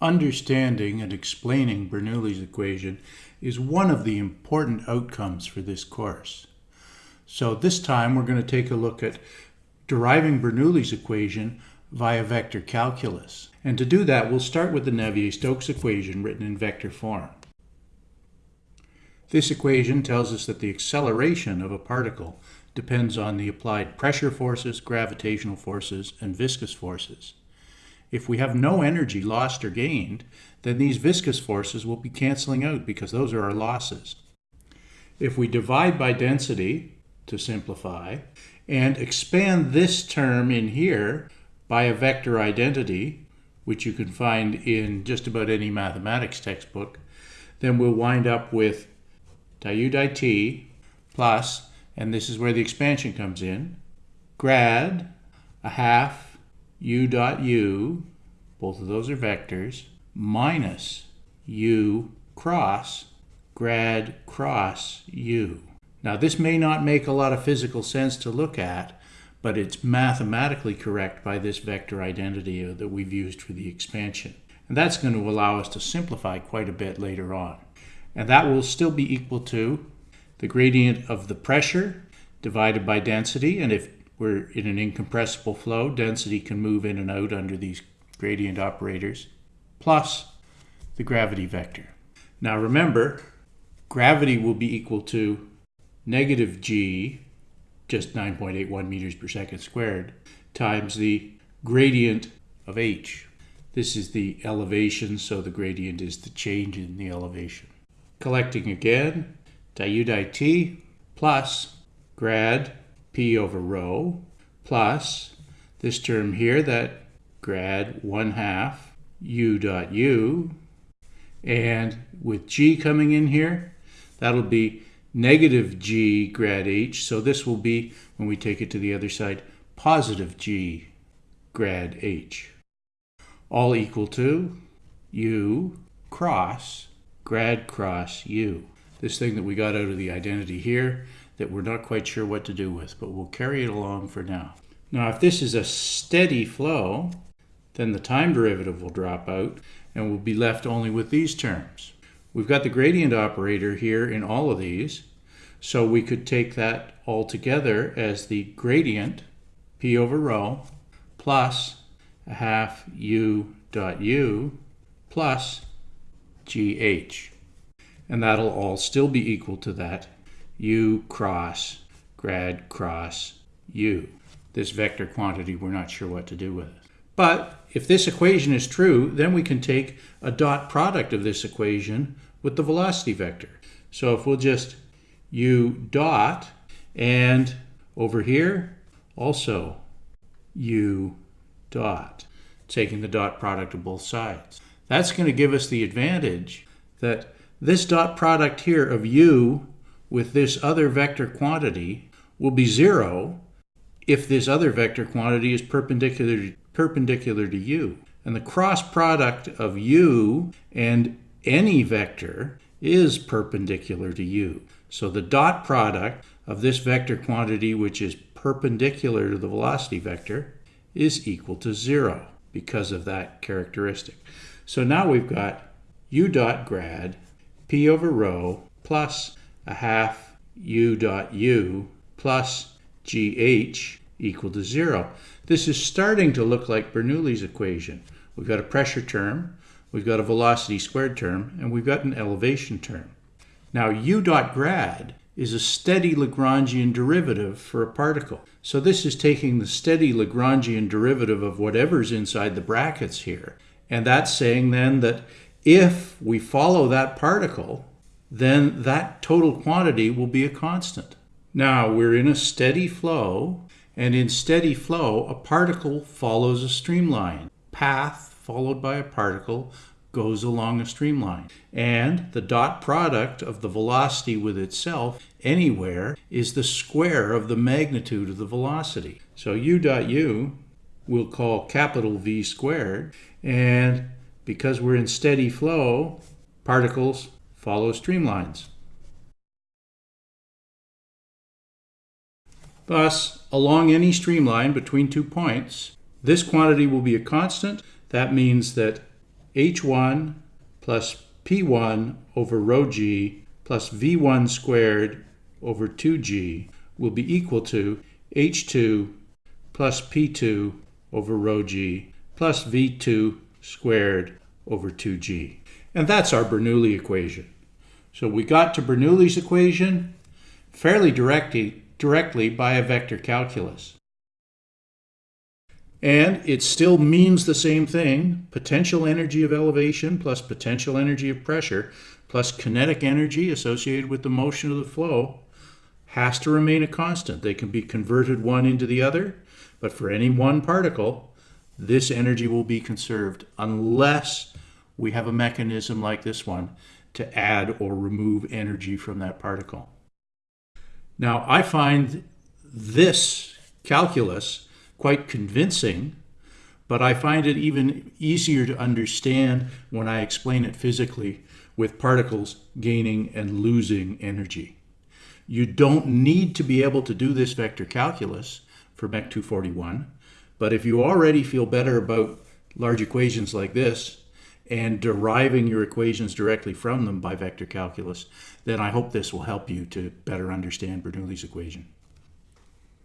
Understanding and explaining Bernoulli's equation is one of the important outcomes for this course. So this time we're going to take a look at deriving Bernoulli's equation via vector calculus. And to do that, we'll start with the Navier-Stokes equation written in vector form. This equation tells us that the acceleration of a particle depends on the applied pressure forces, gravitational forces, and viscous forces. If we have no energy lost or gained, then these viscous forces will be canceling out because those are our losses. If we divide by density, to simplify, and expand this term in here by a vector identity, which you can find in just about any mathematics textbook, then we'll wind up with di di t plus, and this is where the expansion comes in, grad a half u dot u, both of those are vectors, minus u cross grad cross u. Now this may not make a lot of physical sense to look at, but it's mathematically correct by this vector identity that we've used for the expansion. And that's going to allow us to simplify quite a bit later on. And that will still be equal to the gradient of the pressure divided by density. And if we're in an incompressible flow, density can move in and out under these gradient operators, plus the gravity vector. Now remember, gravity will be equal to negative g, just 9.81 meters per second squared, times the gradient of h. This is the elevation, so the gradient is the change in the elevation. Collecting again, di u t plus grad p over rho plus this term here that grad 1 half u dot u. And with g coming in here that'll be negative g grad h. So this will be when we take it to the other side positive g grad h. All equal to u cross grad cross u. This thing that we got out of the identity here that we're not quite sure what to do with, but we'll carry it along for now. Now, if this is a steady flow, then the time derivative will drop out and we'll be left only with these terms. We've got the gradient operator here in all of these, so we could take that all together as the gradient, p over rho, plus a half u dot u plus gh. And that'll all still be equal to that u cross grad cross u. This vector quantity, we're not sure what to do with it. But if this equation is true, then we can take a dot product of this equation with the velocity vector. So if we'll just u dot, and over here, also u dot, taking the dot product of both sides. That's going to give us the advantage that this dot product here of u with this other vector quantity will be zero if this other vector quantity is perpendicular, perpendicular to u. And the cross product of u and any vector is perpendicular to u. So the dot product of this vector quantity, which is perpendicular to the velocity vector, is equal to zero because of that characteristic. So now we've got u dot grad p over rho plus a half u dot u plus gh equal to zero. This is starting to look like Bernoulli's equation. We've got a pressure term, we've got a velocity squared term, and we've got an elevation term. Now u dot grad is a steady Lagrangian derivative for a particle. So this is taking the steady Lagrangian derivative of whatever's inside the brackets here. And that's saying then that if we follow that particle, then that total quantity will be a constant. Now we're in a steady flow, and in steady flow, a particle follows a streamline. Path followed by a particle goes along a streamline. And the dot product of the velocity with itself anywhere is the square of the magnitude of the velocity. So u dot u we'll call capital V squared, and because we're in steady flow, particles follow streamlines. Thus, along any streamline between two points, this quantity will be a constant. That means that h1 plus p1 over rho g plus v1 squared over 2g will be equal to h2 plus p2 over rho g plus v2 squared over 2g. And that's our Bernoulli equation. So we got to Bernoulli's equation fairly directly, directly by a vector calculus. And it still means the same thing, potential energy of elevation plus potential energy of pressure plus kinetic energy associated with the motion of the flow has to remain a constant. They can be converted one into the other, but for any one particle, this energy will be conserved unless we have a mechanism like this one to add or remove energy from that particle. Now, I find this calculus quite convincing, but I find it even easier to understand when I explain it physically with particles gaining and losing energy. You don't need to be able to do this vector calculus for MEC 241, but if you already feel better about large equations like this and deriving your equations directly from them by vector calculus, then I hope this will help you to better understand Bernoulli's equation.